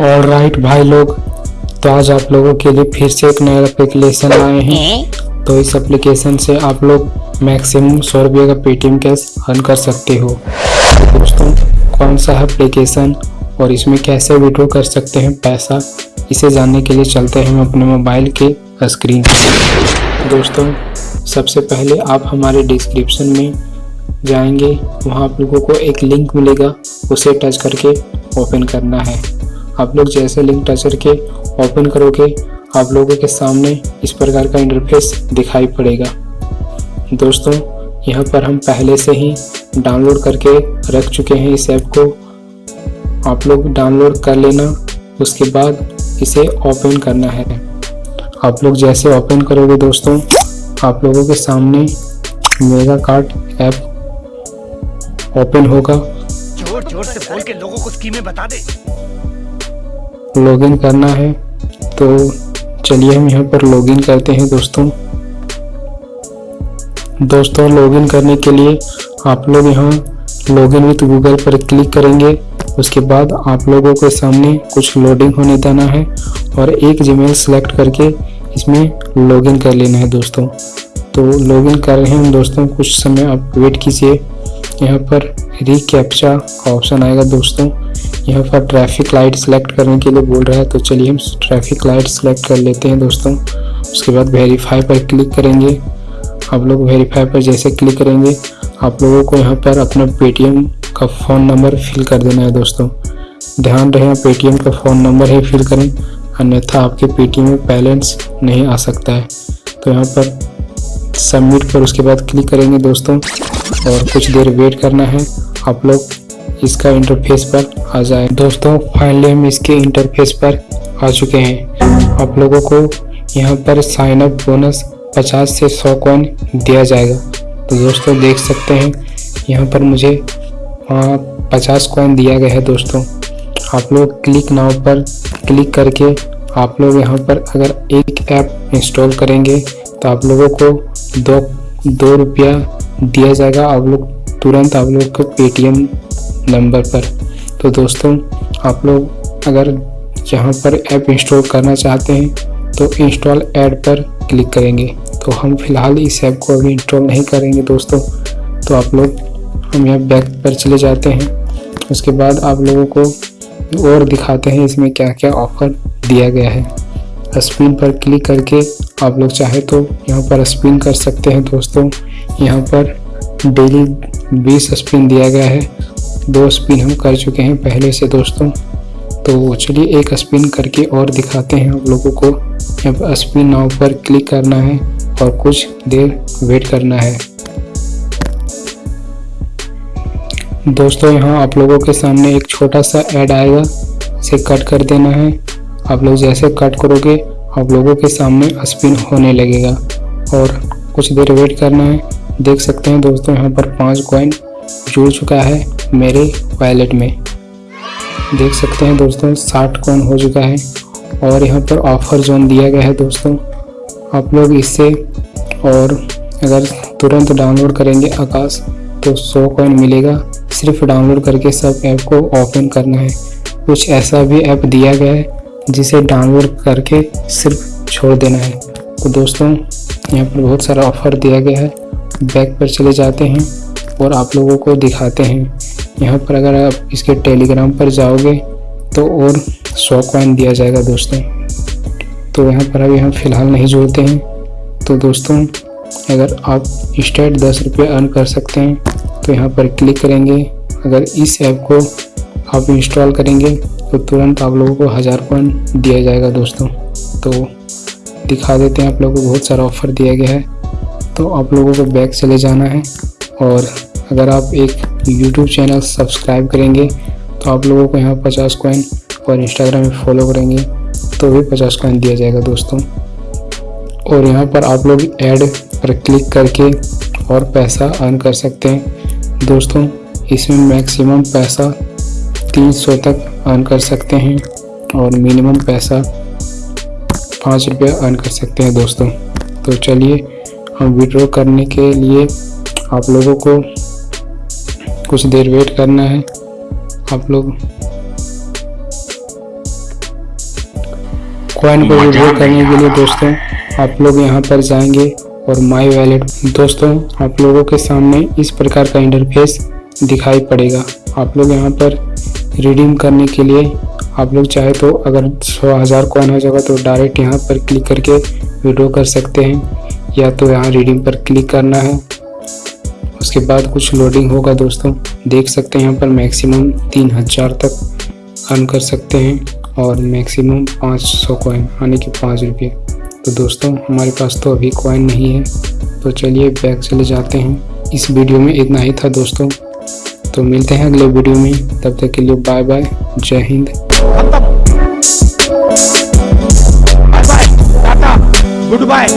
और राइट भाई लोग तो आज आप लोगों के लिए फिर से एक नया एप्लीकेशन आए हैं। तो इस एप्लीकेशन से आप लोग मैक्सिमम सौ रुपये का पेटीएम कैश अर्न कर सकते हो। दोस्तों, कौन सा एप्लीकेशन और इसमें कैसे विड्रॉ कर सकते हैं पैसा, इसे जानने के लिए चलते हैं हम अपने मोबाइल के स्क्रीन पर। दोस्तों, सबसे पहले आप हमारे डिस्क्रिप्शन में जाएँगे, वहाँ आप लोगों को एक लिंक मिलेगा, उसे टच करके ओपन करना है। आप लोग जैसे लिंक टच करके ओपन करोगे, आप लोगों के सामने इस प्रकार का इंटरफेस दिखाई पड़ेगा। दोस्तों, यहाँ पर हम पहले से ही डाउनलोड करके रख चुके हैं इस ऐप को। आप लोग डाउनलोड कर लेना उसके बाद इसे ओपन करना है। आप लोग जैसे ओपन करोगे दोस्तों आप लोगों के सामने मेगा कार्ड ऐप ओपन होगा। ज़ोर ज़ोर से बोल के लोगों को स्कीमें बता दे। लॉगिन करना है तो चलिए हम यहाँ पर लॉगिन करते हैं दोस्तों। दोस्तों लॉगिन करने के लिए आप लोग यहाँ लॉगिन विथ गूगल पर क्लिक करेंगे। उसके बाद आप लोगों के सामने कुछ लोडिंग होने देना है और एक जीमेल सेलेक्ट करके इसमें लॉगिन कर लेना है दोस्तों। तो लॉगिन कर रहे हैं दोस्तों, कुछ समय आप वेट कीजिए। यहाँ पर रिकैप्चा का ऑप्शन आएगा दोस्तों। यहाँ पर ट्रैफ़िक लाइट सेलेक्ट करने के लिए बोल रहा है तो चलिए हम ट्रैफ़िक लाइट सेलेक्ट कर लेते हैं दोस्तों। उसके बाद वेरीफाई पर क्लिक करेंगे। आप लोग वेरीफाई पर जैसे क्लिक करेंगे, आप लोगों को यहाँ पर अपना पेटीएम का फ़ोन नंबर फिल कर देना है दोस्तों। ध्यान रहे पेटीएम का फ़ोन नंबर ही फिल करें, अन्यथा आपके पेटीएम में बैलेंस नहीं आ सकता है। तो यहाँ पर सबमिट पर उसके बाद क्लिक करेंगे दोस्तों, और कुछ देर वेट करना है। आप लोग इसका इंटरफेस पर आ जाए। दोस्तों फाइनली हम इसके इंटरफेस पर आ चुके हैं। आप लोगों को यहाँ पर साइन अप बोनस 50 से 100 कॉइन दिया जाएगा। तो दोस्तों देख सकते हैं, यहाँ पर मुझे वहाँ पचास कॉइन दिया गया है दोस्तों। आप लोग क्लिक नाउ पर क्लिक करके आप लोग यहाँ पर अगर एक ऐप इंस्टॉल करेंगे तो आप लोगों को दो दो रुपया दिया जाएगा। आप लोग तुरंत आप लोग को पेटीएम नंबर पर। तो दोस्तों, आप लोग अगर यहाँ पर ऐप इंस्टॉल करना चाहते हैं तो इंस्टॉल ऐड पर क्लिक करेंगे। तो हम फ़िलहाल इस ऐप को अभी इंस्टॉल नहीं करेंगे दोस्तों। तो आप लोग हम यहाँ बैक पर चले जाते हैं। उसके बाद आप लोगों को और दिखाते हैं इसमें क्या क्या ऑफ़र दिया गया है। स्पिन पर क्लिक करके आप लोग चाहे तो यहाँ पर स्पिन कर सकते हैं दोस्तों। यहाँ पर डेली 20 स्पिन दिया गया है। दो स्पिन हम कर चुके हैं पहले से दोस्तों। तो चलिए एक स्पिन करके और दिखाते हैं आप लोगों को। यहाँ पर स्पिन नाव पर क्लिक करना है और कुछ देर वेट करना है। दोस्तों, यहाँ आप लोगों के सामने एक छोटा सा ऐड आएगा, इसे कट कर देना है। आप लोग जैसे कट करोगे, आप लोगों के सामने स्पिन होने लगेगा। और कुछ देर वेट करना है। देख सकते हैं दोस्तों, यहाँ पर पाँच कॉइन जुड़ चुका है मेरे वैलेट में। देख सकते हैं दोस्तों, साठ कॉइन हो चुका है। और यहाँ पर ऑफ़र जोन दिया गया है दोस्तों। आप लोग इससे और अगर तुरंत डाउनलोड करेंगे आकाश तो सौ कॉइन मिलेगा। सिर्फ़ डाउनलोड करके सब ऐप को ओपन करना है। कुछ ऐसा भी ऐप दिया गया है, जिसे डाउनलोड करके सिर्फ़ छोड़ देना है। तो दोस्तों, यहाँ पर बहुत सारा ऑफ़र दिया गया है। बैक पर चले जाते हैं और आप लोगों को दिखाते हैं। यहाँ पर अगर आप इसके टेलीग्राम पर जाओगे तो और सौ कॉइन दिया जाएगा दोस्तों। तो यहाँ पर अभी हम फ़िलहाल नहीं जोड़ते हैं। तो दोस्तों अगर आप स्टेट दस रुपये अर्न कर सकते हैं तो यहाँ पर क्लिक करेंगे। अगर इस ऐप को आप इंस्टॉल करेंगे तो तुरंत आप लोगों को हज़ार कॉइन दिया जाएगा दोस्तों। तो दिखा देते हैं आप लोगों को बहुत सारा ऑफ़र दिया गया है। तो आप लोगों को बैक चले जाना है। और अगर आप एक यूट्यूब चैनल सब्सक्राइब करेंगे तो आप लोगों को यहाँ पचास कॉइन और इंस्टाग्राम में फॉलो करेंगे तो भी पचास कॉइन दिया जाएगा दोस्तों। और यहाँ पर आप लोग ऐड पर क्लिक करके और पैसा अर्न कर सकते हैं। दोस्तों इसमें मैक्सिमम पैसा 300 तक अर्न कर सकते हैं और मिनिमम पैसा पाँच रुपये अर्न कर सकते हैं दोस्तों। तो चलिए हम विड्रॉ करने के लिए आप लोगों को कुछ देर वेट करना है। आप लोग कॉइन को विड्रॉ करने के लिए दोस्तों आप लोग यहाँ पर जाएँगे। और माई वैलेट। दोस्तों, आप लोगों के सामने इस प्रकार का इंटरफेस दिखाई पड़ेगा। आप लोग यहाँ पर रिडीम करने के लिए आप लोग चाहे तो अगर सौ हज़ार कॉइन हो जाएगा तो डायरेक्ट यहाँ पर क्लिक करके विड्रॉ कर सकते हैं। या तो यहाँ रिडीम पर क्लिक करना है। उसके बाद कुछ लोडिंग होगा दोस्तों। देख सकते हैं यहाँ पर मैक्सिमम तीन हज़ार तक अर्न कर सकते हैं और मैक्सिमम पाँच सौ कॉइन यानी कि पाँच रुपये। तो दोस्तों, हमारे पास तो अभी कॉइन नहीं है। तो चलिए बैग चले जाते हैं। इस वीडियो में इतना ही था दोस्तों। तो मिलते हैं अगले वीडियो में। तब तक के लिए बाय बाय जय हिंद। Good bye